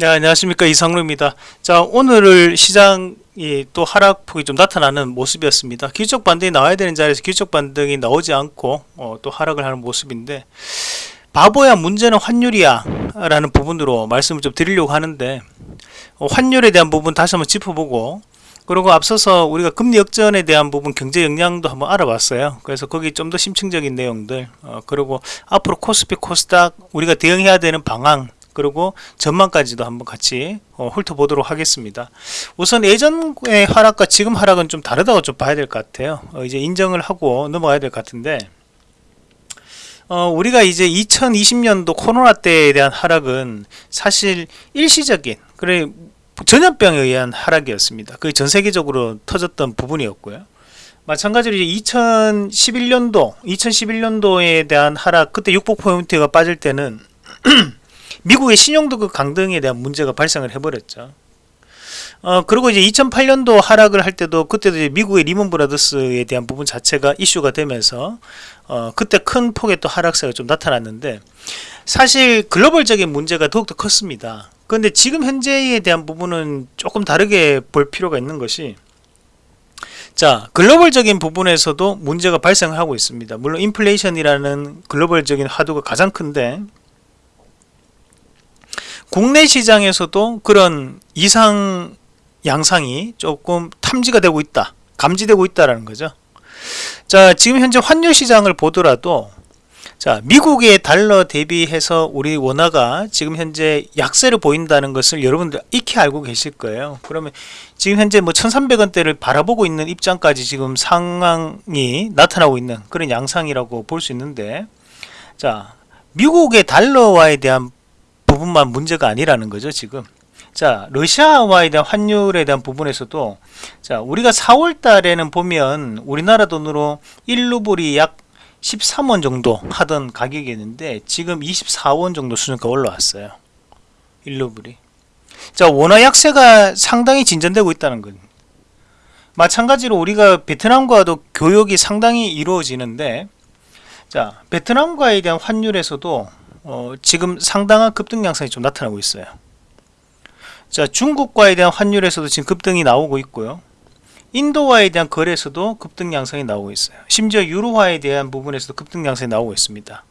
네, 안녕하십니까 이상로입니다. 자 오늘을 시장이 또 하락폭이 좀 나타나는 모습이었습니다. 기적 반등이 나와야 되는 자리에서 기적 반등이 나오지 않고 어, 또 하락을 하는 모습인데 바보야 문제는 환율이야 라는 부분으로 말씀을 좀 드리려고 하는데 어, 환율에 대한 부분 다시 한번 짚어보고 그리고 앞서서 우리가 금리 역전에 대한 부분 경제 역량도 한번 알아봤어요. 그래서 거기 좀 더 심층적인 내용들 어, 그리고 앞으로 코스피 코스닥 우리가 대응해야 되는 방안 그리고 전망까지도 한번 같이 어, 훑어보도록 하겠습니다. 우선 예전의 하락과 지금 하락은 좀 다르다고 좀 봐야 될 것 같아요. 어, 이제 인정을 하고 넘어가야 될 것 같은데 어, 우리가 이제 2020년도 코로나 때에 대한 하락은 사실 일시적인 그래 전염병에 의한 하락이었습니다. 그게 전 세계적으로 터졌던 부분이었고요. 마찬가지로 이제 2011년도 2011년도에 대한 하락 그때 6%가 빠질 때는 미국의 신용도급 강등에 대한 문제가 발생을 해버렸죠. 어, 그리고 이제 2008년도 하락을 할 때도 그때도 이제 미국의 리먼 브라더스에 대한 부분 자체가 이슈가 되면서 어, 그때 큰 폭의 또 하락세가 좀 나타났는데 사실 글로벌적인 문제가 더욱더 컸습니다. 그런데 지금 현재에 대한 부분은 조금 다르게 볼 필요가 있는 것이 자 글로벌적인 부분에서도 문제가 발생하고 있습니다. 물론 인플레이션이라는 글로벌적인 화두가 가장 큰데 국내 시장에서도 그런 이상 양상이 조금 탐지가 되고 있다 감지되고 있다라는 거죠. 자 지금 현재 환율 시장을 보더라도 자 미국의 달러 대비해서 우리 원화가 지금 현재 약세를 보인다는 것을 여러분들 익히 알고 계실 거예요. 그러면 지금 현재 뭐 1300원대를 바라보고 있는 입장까지 지금 상황이 나타나고 있는 그런 양상이라고 볼 수 있는데 자 미국의 달러와에 대한 부분만 문제가 아니라는 거죠 지금. 자 러시아와에 대한 환율에 대한 부분에서도 자 우리가 4월 달에는 보면 우리나라 돈으로 1루블이 약 13원 정도 하던 가격이었는데 지금 24원 정도 수준까지 올라왔어요. 1루블이. 자 원화 약세가 상당히 진전되고 있다는 건. 마찬가지로 우리가 베트남과도 교역이 상당히 이루어지는데 자 베트남과에 대한 환율에서도 어, 지금 상당한 급등 양상이 좀 나타나고 있어요. 자 중국과에 대한 환율에서도 지금 급등이 나오고 있고요. 인도와에 대한 거래에서도 급등 양상이 나오고 있어요. 심지어 유로화에 대한 부분에서도 급등 양상이 나오고 있습니다.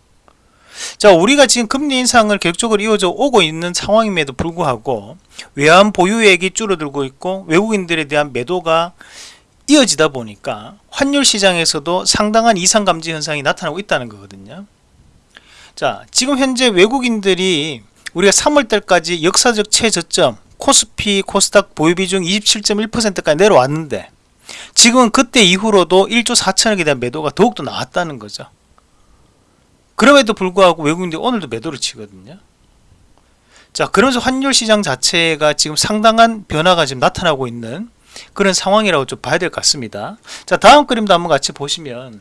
자 우리가 지금 금리 인상을 계속적으로 이어져 오고 있는 상황임에도 불구하고 외환 보유액이 줄어들고 있고 외국인들에 대한 매도가 이어지다 보니까 환율 시장에서도 상당한 이상 감지 현상이 나타나고 있다는 거거든요. 자 지금 현재 외국인들이 우리가 3월달까지 역사적 최저점 코스피 코스닥 보유비중 27.1%까지 내려왔는데 지금은 그때 이후로도 1조 4천억에 대한 매도가 더욱더 나왔다는 거죠. 그럼에도 불구하고 외국인들이 오늘도 매도를 치거든요. 자 그러면서 환율 시장 자체가 지금 상당한 변화가 지금 나타나고 있는 그런 상황이라고 좀 봐야 될 것 같습니다. 자 다음 그림도 한번 같이 보시면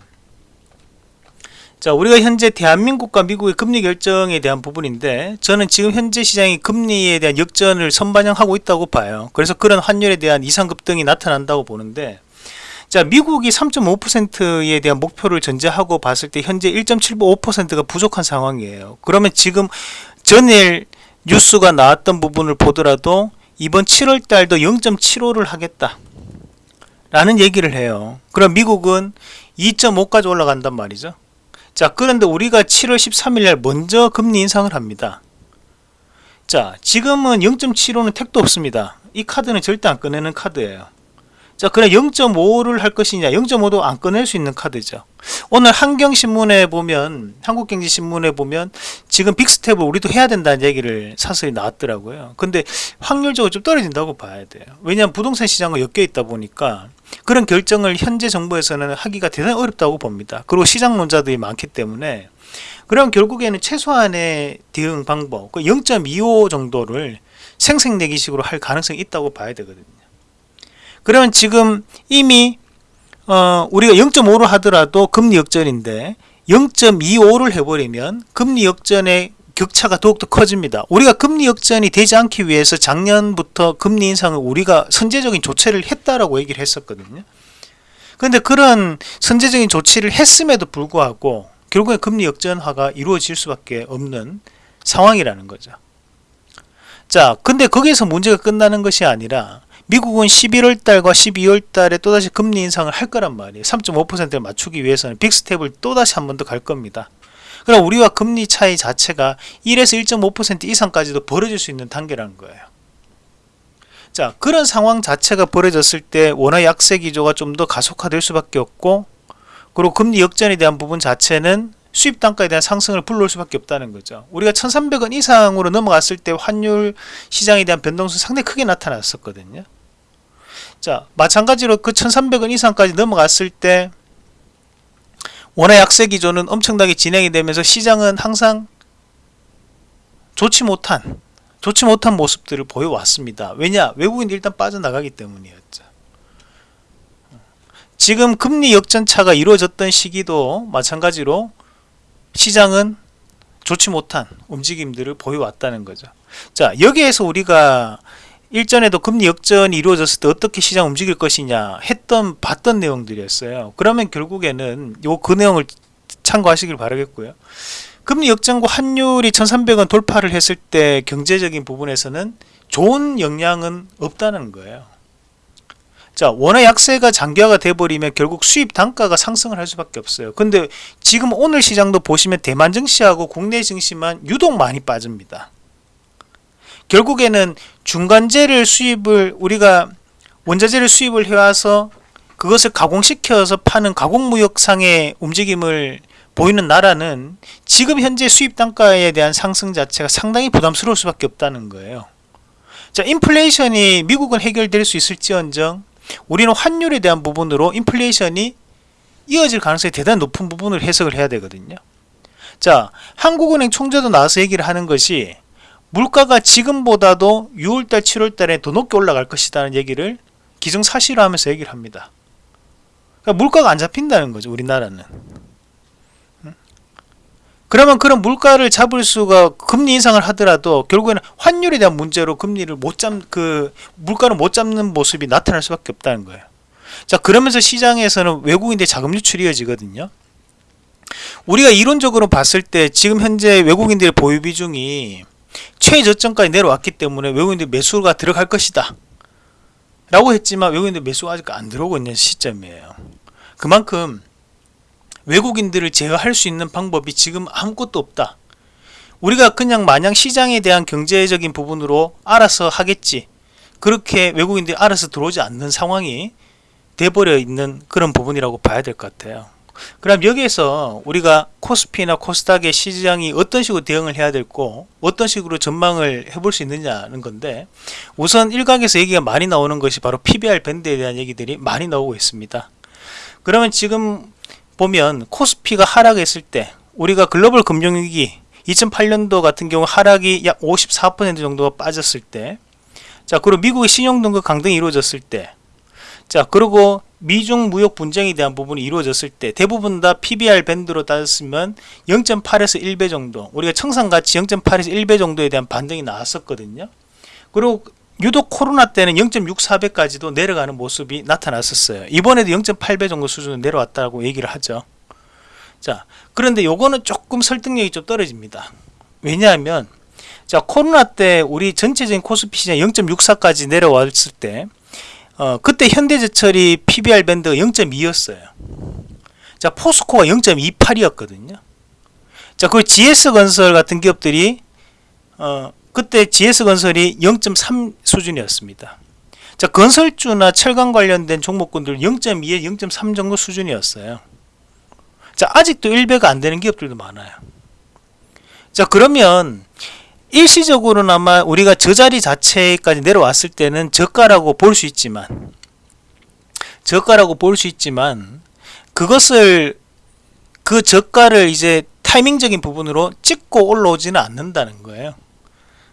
자 우리가 현재 대한민국과 미국의 금리 결정에 대한 부분인데 저는 지금 현재 시장이 금리에 대한 역전을 선반영하고 있다고 봐요. 그래서 그런 환율에 대한 이상급등이 나타난다고 보는데 자 미국이 3.5%에 대한 목표를 전제하고 봤을 때 현재 1.75%가 부족한 상황이에요. 그러면 지금 전일 뉴스가 나왔던 부분을 보더라도 이번 7월 달도 0.75를 하겠다 라는 얘기를 해요. 그럼 미국은 2.5까지 올라간단 말이죠 자 그런데 우리가 7월 13일날 먼저 금리 인상을 합니다. 자 지금은 0.75는 택도 없습니다. 이 카드는 절대 안 꺼내는 카드예요. 자 그럼 0.5를 할 것이냐 0.5도 안 꺼낼 수 있는 카드죠 오늘 한경신문에 보면 한국경제신문에 보면 지금 빅스텝을 우리도 해야 된다는 얘기를 사설이 나왔더라고요. 근데 확률적으로 좀 떨어진다고 봐야 돼요. 왜냐하면 부동산 시장과 엮여 있다 보니까 그런 결정을 현재 정부에서는 하기가 대단히 어렵다고 봅니다. 그리고 시장론자들이 많기 때문에. 그럼 결국에는 최소한의 대응 방법 0.25그 정도를 생색내기식으로 할 가능성이 있다고 봐야 되거든요. 그러면 지금 이미 어, 우리가 0.5로 하더라도 금리 역전인데 0.25를 해버리면 금리 역전의 격차가 더욱더 커집니다. 우리가 금리 역전이 되지 않기 위해서 작년부터 금리 인상을 우리가 선제적인 조치를 했다라고 얘기를 했었거든요. 그런데 그런 선제적인 조치를 했음에도 불구하고 결국에 금리 역전화가 이루어질 수밖에 없는 상황이라는 거죠. 자 근데 거기에서 문제가 끝나는 것이 아니라 미국은 11월 달과 12월 달에 또다시 금리 인상을 할 거란 말이에요 3.5%를 맞추기 위해서는 빅스텝을 또다시 한 번 더 갈 겁니다 그럼 우리와 금리 차이 자체가 1에서 1.5% 이상까지도 벌어질 수 있는 단계라는 거예요 자 그런 상황 자체가 벌어졌을 때 원화 약세 기조가 좀 더 가속화될 수밖에 없고 그리고 금리 역전에 대한 부분 자체는 수입 단가에 대한 상승을 불러올 수밖에 없다는 거죠. 우리가 1300원 이상으로 넘어갔을 때 환율 시장에 대한 변동수 상당히 크게 나타났었거든요. 자, 마찬가지로 그 1300원 이상까지 넘어갔을 때 원화 약세 기조는 엄청나게 진행이 되면서 시장은 항상 좋지 못한 좋지 못한 모습들을 보여왔습니다. 왜냐? 외국인이 일단 빠져나가기 때문이었죠. 지금 금리 역전차가 이루어졌던 시기도 마찬가지로 시장은 좋지 못한 움직임들을 보여왔다는 거죠. 자 여기에서 우리가 일전에도 금리 역전이 이루어졌을 때 어떻게 시장 움직일 것이냐 했던 봤던 내용들이었어요. 그러면 결국에는 요 그 내용을 참고하시길 바라겠고요. 금리 역전과 환율이 1300원 돌파를 했을 때 경제적인 부분에서는 좋은 영향은 없다는 거예요. 자 원화 약세가 장기화가 돼버리면 결국 수입 단가가 상승을 할 수밖에 없어요 근데 지금 오늘 시장도 보시면 대만 증시하고 국내 증시만 유독 많이 빠집니다 결국에는 중간재를 수입을 우리가 원자재를 수입을 해와서 그것을 가공시켜서 파는 가공무역상의 움직임을 보이는 나라는 지금 현재 수입 단가에 대한 상승 자체가 상당히 부담스러울 수밖에 없다는 거예요. 자 인플레이션이 미국은 해결될 수 있을지언정 우리는 환율에 대한 부분으로 인플레이션이 이어질 가능성이 대단히 높은 부분을 해석을 해야 되거든요. 자 한국은행 총재도 나와서 얘기를 하는 것이 물가가 지금보다도 6월달 7월달에 더 높게 올라갈 것이라는 얘기를 기정사실화 하면서 얘기를 합니다 그러니까 물가가 안 잡힌다는 거죠 우리나라는 그러면 그런 물가를 잡을 수가 금리 인상을 하더라도 결국에는 환율에 대한 문제로 금리를 못 잡 그 물가를 못 잡는 모습이 나타날 수밖에 없다는 거예요. 자 그러면서 시장에서는 외국인들 자금 유출이 이어지거든요. 우리가 이론적으로 봤을 때 지금 현재 외국인들의 보유 비중이 최저점까지 내려왔기 때문에 외국인들 매수가 들어갈 것이다. 라고 했지만 외국인들 매수가 아직 안 들어오고 있는 시점이에요. 그만큼 외국인들을 제어할 수 있는 방법이 지금 아무것도 없다. 우리가 그냥 마냥 시장에 대한 경제적인 부분으로 알아서 하겠지. 그렇게 외국인들이 알아서 들어오지 않는 상황이 돼버려 있는 그런 부분이라고 봐야 될 것 같아요 그럼 여기에서 우리가 코스피나 코스닥의 시장이 어떤 식으로 대응을 해야 될고 어떤 식으로 전망을 해볼 수 있느냐는 건데 우선 일각에서 얘기가 많이 나오는 것이 바로 PBR 밴드에 대한 얘기들이 많이 나오고 있습니다. 그러면 지금 보면 코스피가 하락했을 때 우리가 글로벌 금융위기 2008년도 같은 경우 하락이 약 54% 정도가 빠졌을 때 자 그리고 미국의 신용등급 강등이 이루어졌을 때 자 그리고 미중 무역 분쟁에 대한 부분이 이루어졌을 때 대부분 다 PBR 밴드로 따졌으면 0.8에서 1배 정도 우리가 청산가치 0.8에서 1배 정도에 대한 반등이 나왔었거든요 그리고 유독 코로나 때는 0.64배까지도 내려가는 모습이 나타났었어요. 이번에도 0.8배 정도 수준으로 내려왔다고 얘기를 하죠. 자, 그런데 요거는 조금 설득력이 좀 떨어집니다. 왜냐하면 자 코로나 때 우리 전체적인 코스피 시장 0.64까지 내려왔을 때 어, 그때 현대제철이 PBR 밴드가 0.2였어요. 자 포스코가 0.28이었거든요. 자 그리고 GS건설 같은 기업들이 어, 그때 GS건설이 0.3 수준이었습니다. 자 건설주나 철강 관련된 종목군들 0.2에 0.3 정도 수준이었어요. 자 아직도 1배가 안 되는 기업들도 많아요. 자 그러면 일시적으로나마 우리가 저 자리 자체까지 내려왔을 때는 저가라고 볼 수 있지만 저가라고 볼 수 있지만 그것을 그 저가를 이제 타이밍적인 부분으로 찍고 올라오지는 않는다는 거예요.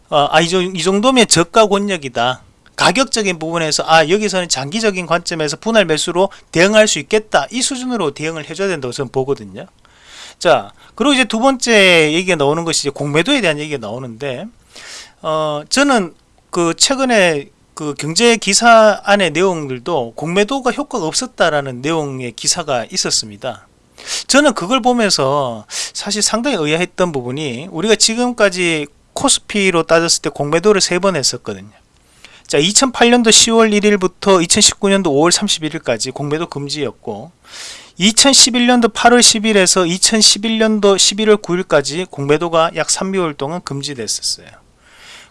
어, 아, 이, 이 정도면 저가 권역이다. 가격적인 부분에서 아 여기서는 장기적인 관점에서 분할 매수로 대응할 수 있겠다 이 수준으로 대응을 해줘야 된다고 저는 보거든요 자 그리고 이제 두 번째 얘기가 나오는 것이 공매도에 대한 얘기가 나오는데 어 저는 그 최근에 그 경제 기사 안의 내용들도 공매도가 효과가 없었다라는 내용의 기사가 있었습니다 저는 그걸 보면서 사실 상당히 의아했던 부분이 우리가 지금까지 코스피로 따졌을 때 공매도를 세 번 했었거든요. 자, 2008년도 10월 1일부터 2019년도 5월 31일까지 공매도 금지였고 2011년도 8월 10일에서 2011년도 11월 9일까지 공매도가 약 3개월 동안 금지됐었어요.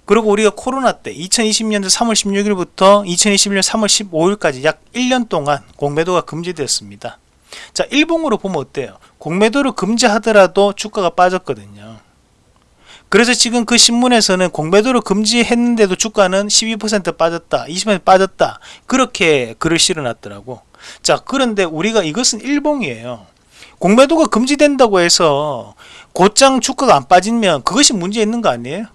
그리고 우리가 코로나 때 2020년도 3월 16일부터 2021년 3월 15일까지 약 1년 동안 공매도가 금지됐습니다. 자, 일봉으로 보면 어때요? 공매도를 금지하더라도 주가가 빠졌거든요. 그래서 지금 그 신문에서는 공매도를 금지했는데도 주가는 12% 빠졌다, 20% 빠졌다. 그렇게 글을 실어놨더라고. 자, 그런데 우리가 이것은 일봉이에요. 공매도가 금지된다고 해서 곧장 주가가 안 빠지면 그것이 문제 있는 거 아니에요?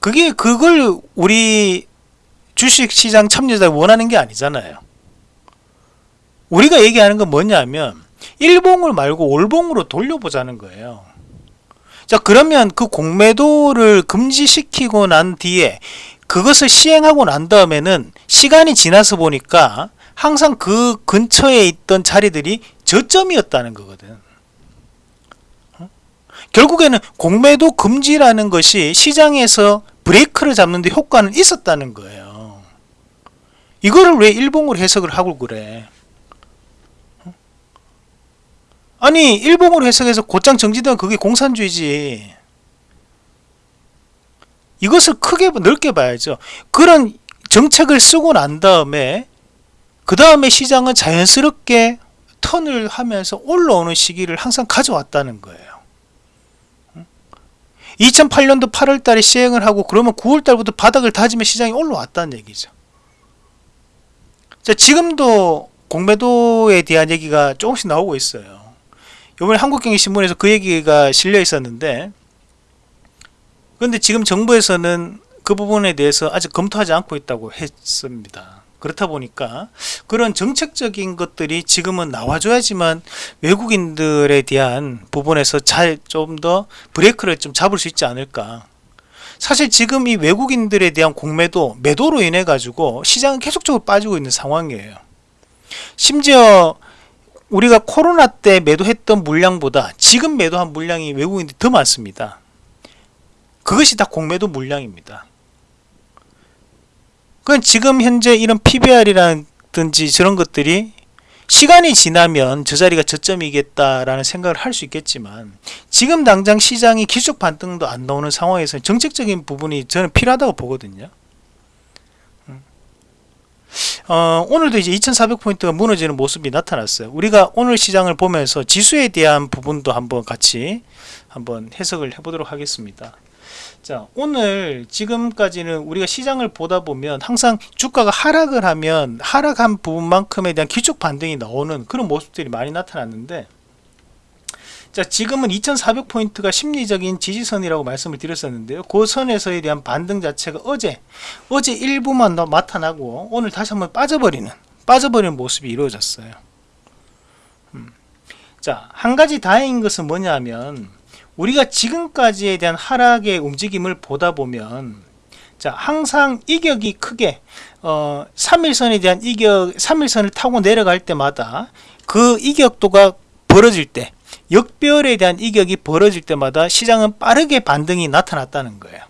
그게 그걸 우리 주식시장 참여자 원하는 게 아니잖아요. 우리가 얘기하는 건 뭐냐면 일봉을 말고 올봉으로 돌려보자는 거예요. 자 그러면 그 공매도를 금지시키고 난 뒤에 그것을 시행하고 난 다음에는 시간이 지나서 보니까 항상 그 근처에 있던 자리들이 저점이었다는 거거든. 어? 결국에는 공매도 금지라는 것이 시장에서 브레이크를 잡는데 효과는 있었다는 거예요. 이거를 왜 일봉으로 해석을 하고 그래? 아니 일봉으로 해석해서 곧장 정지되면 그게 공산주의지 이것을 크게 넓게 봐야죠. 그런 정책을 쓰고 난 다음에 그 다음에 시장은 자연스럽게 턴을 하면서 올라오는 시기를 항상 가져왔다는 거예요. 2008년도 8월 달에 시행을 하고 그러면 9월 달부터 바닥을 다지면 시장이 올라왔다는 얘기죠. 자, 지금도 공매도에 대한 얘기가 조금씩 나오고 있어요. 이번에 한국경제신문에서 그 얘기가 실려 있었는데 그런데 지금 정부에서는 그 부분에 대해서 아직 검토하지 않고 있다고 했습니다. 그렇다 보니까 그런 정책적인 것들이 지금은 나와줘야지만 외국인들에 대한 부분에서 잘 좀 더 브레이크를 좀 잡을 수 있지 않을까. 사실 지금 이 외국인들에 대한 공매도 매도로 인해 가지고 시장은 계속적으로 빠지고 있는 상황이에요. 심지어 우리가 코로나 때 매도했던 물량보다 지금 매도한 물량이 외국인들이 더 많습니다. 그것이 다 공매도 물량입니다. 그건 지금 현재 이런 PBR이라든지 저런 것들이 시간이 지나면 저 자리가 저점이겠다라는 생각을 할 수 있겠지만 지금 당장 시장이 기술 반등도 안 나오는 상황에서 정책적인 부분이 저는 필요하다고 보거든요. 어, 오늘도 이제 2400포인트가 무너지는 모습이 나타났어요. 우리가 오늘 시장을 보면서 지수에 대한 부분도 한번 같이 한번 해석을 해보도록 하겠습니다. 자, 오늘 지금까지는 우리가 시장을 보다 보면 항상 주가가 하락을 하면 하락한 부분만큼에 대한 기축 반등이 나오는 그런 모습들이 많이 나타났는데 자 지금은 2400포인트가 심리적인 지지선이라고 말씀을 드렸었는데요 그 선에서에 대한 반등 자체가 어제 어제 일부만 더 나타나고 오늘 다시 한번 빠져버리는 빠져버리는 모습이 이루어졌어요 음. 자한 가지 다행인 것은 뭐냐면 우리가 지금까지에 대한 하락의 움직임을 보다 보면 자 항상 이격이 크게 어 3일선에 대한 이격 3일선을 타고 내려갈 때마다 그 이격도가 벌어질 때 역별에 대한 이격이 벌어질 때마다 시장은 빠르게 반등이 나타났다는 거예요.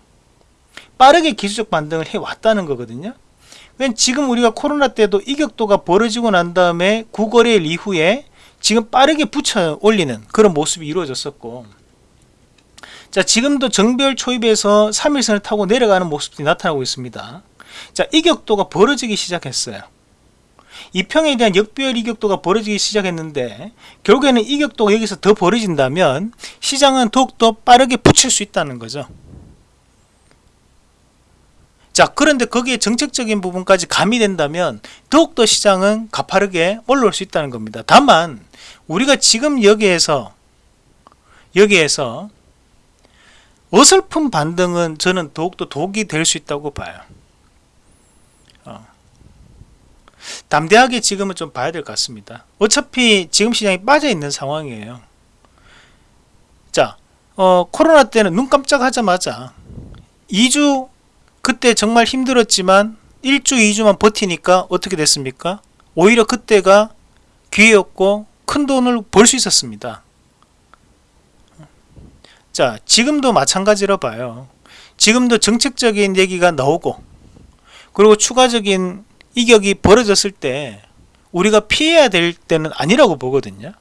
빠르게 기술적 반등을 해왔다는 거거든요. 지금 우리가 코로나 때도 이격도가 벌어지고 난 다음에 구거래일 이후에 지금 빠르게 붙여 올리는 그런 모습이 이루어졌었고 자 지금도 정별 초입에서 3일선을 타고 내려가는 모습이 나타나고 있습니다. 자 이격도가 벌어지기 시작했어요. 이평에 대한 역별 이격도가 벌어지기 시작했는데 결국에는 이격도가 여기서 더 벌어진다면 시장은 더욱더 빠르게 붙일 수 있다는 거죠 자 그런데 거기에 정책적인 부분까지 가미된다면 더욱더 시장은 가파르게 올라올 수 있다는 겁니다 다만 우리가 지금 여기에서 여기에서 어설픈 반등은 저는 더욱더 독이 될 수 있다고 봐요 담대하게 지금은 좀 봐야 될 것 같습니다. 어차피 지금 시장이 빠져 있는 상황이에요. 자, 어, 코로나 때는 눈 깜짝하자마자 2주 그때 정말 힘들었지만 1주 2주만 버티니까 어떻게 됐습니까? 오히려 그때가 기회였고 큰 돈을 벌 수 있었습니다. 자 지금도 마찬가지로 봐요. 지금도 정책적인 얘기가 나오고 그리고 추가적인 이격이 벌어졌을 때 우리가 피해야 될 때는 아니라고 보거든요.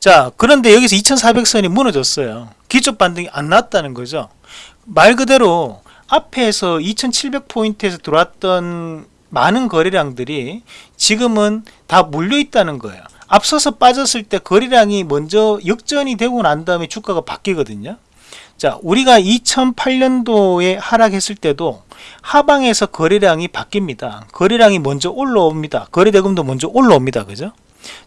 자 그런데 여기서 2400선이 무너졌어요. 기초 반등이 안 났다는 거죠. 말 그대로 앞에서 2700포인트에서 들어왔던 많은 거래량들이 지금은 다 물려 있다는 거예요 앞서서 빠졌을 때 거래량이 먼저 역전이 되고 난 다음에 주가가 바뀌거든요. 자 우리가 2008년도에 하락했을 때도 하방에서 거래량이 바뀝니다. 거래량이 먼저 올라옵니다. 거래대금도 먼저 올라옵니다. 그죠?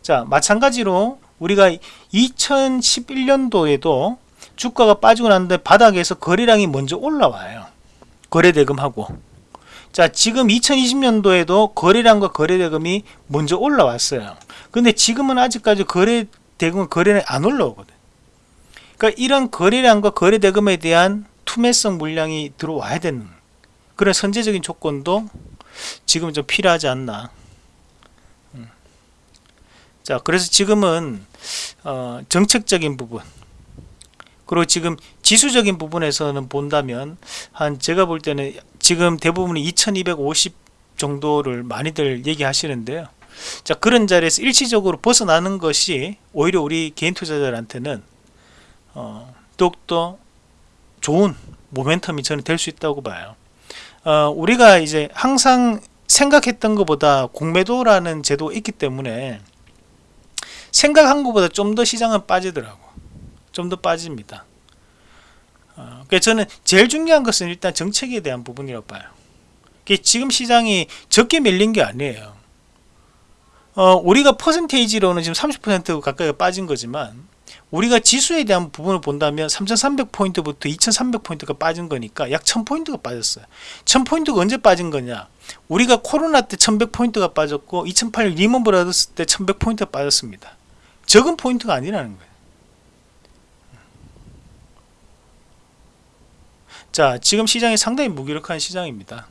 자 마찬가지로 우리가 2011년도에도 주가가 빠지고 났는데 바닥에서 거래량이 먼저 올라와요. 거래대금하고 자 지금 2020년도에도 거래량과 거래대금이 먼저 올라왔어요. 근데 지금은 아직까지 거래대금은 거래량이 안 올라오거든. 그러니까 이런 거래량과 거래대금에 대한 투매성 물량이 들어와야 되는 그런 선제적인 조건도 지금 좀 필요하지 않나. 음. 자 그래서 지금은 어, 정책적인 부분 그리고 지금 지수적인 부분에서는 본다면 한 제가 볼 때는 지금 대부분 2250 정도를 많이들 얘기하시는데요. 자 그런 자리에서 일시적으로 벗어나는 것이 오히려 우리 개인 투자자들한테는 어, 더욱더 좋은 모멘텀이 저는 될 수 있다고 봐요. 어, 우리가 이제 항상 생각했던 것보다 공매도라는 제도가 있기 때문에 생각한 것보다 좀 더 시장은 빠지더라고 좀 더 빠집니다. 어, 그래서 저는 제일 중요한 것은 일단 정책에 대한 부분이라고 봐요. 지금 시장이 적게 밀린 게 아니에요. 어, 우리가 퍼센테이지로는 지금 30% 가까이 빠진 거지만 우리가 지수에 대한 부분을 본다면 3300포인트부터 2300포인트가 빠진 거니까 약 1000포인트가 빠졌어요. 1000포인트가 언제 빠진 거냐? 우리가 코로나 때 1100포인트가 빠졌고 2008년 리먼 브라더스 때 1100포인트가 빠졌습니다. 적은 포인트가 아니라는 거예요 자 지금 시장이 상당히 무기력한 시장입니다.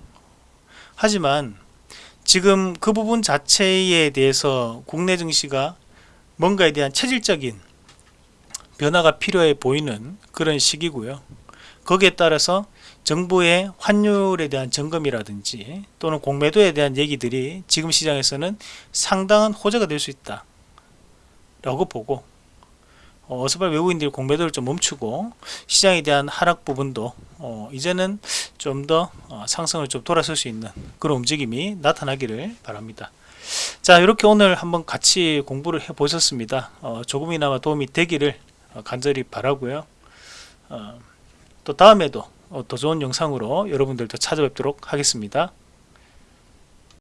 하지만 지금 그 부분 자체에 대해서 국내 증시가 뭔가에 대한 체질적인 변화가 필요해 보이는 그런 시기고요. 거기에 따라서 정부의 환율에 대한 점검이라든지 또는 공매도에 대한 얘기들이 지금 시장에서는 상당한 호재가 될 수 있다 라고 보고 어, 어서빨리 외국인들이 공매도를 좀 멈추고 시장에 대한 하락 부분도 어, 이제는 좀더 어, 상승을 좀 돌아설 수 있는 그런 움직임이 나타나기를 바랍니다. 자 이렇게 오늘 한번 같이 공부를 해 보셨습니다. 어, 조금이나마 도움이 되기를 어, 간절히 바라고요. 어, 또 다음에도 어, 더 좋은 영상으로 여러분들도 찾아뵙도록 하겠습니다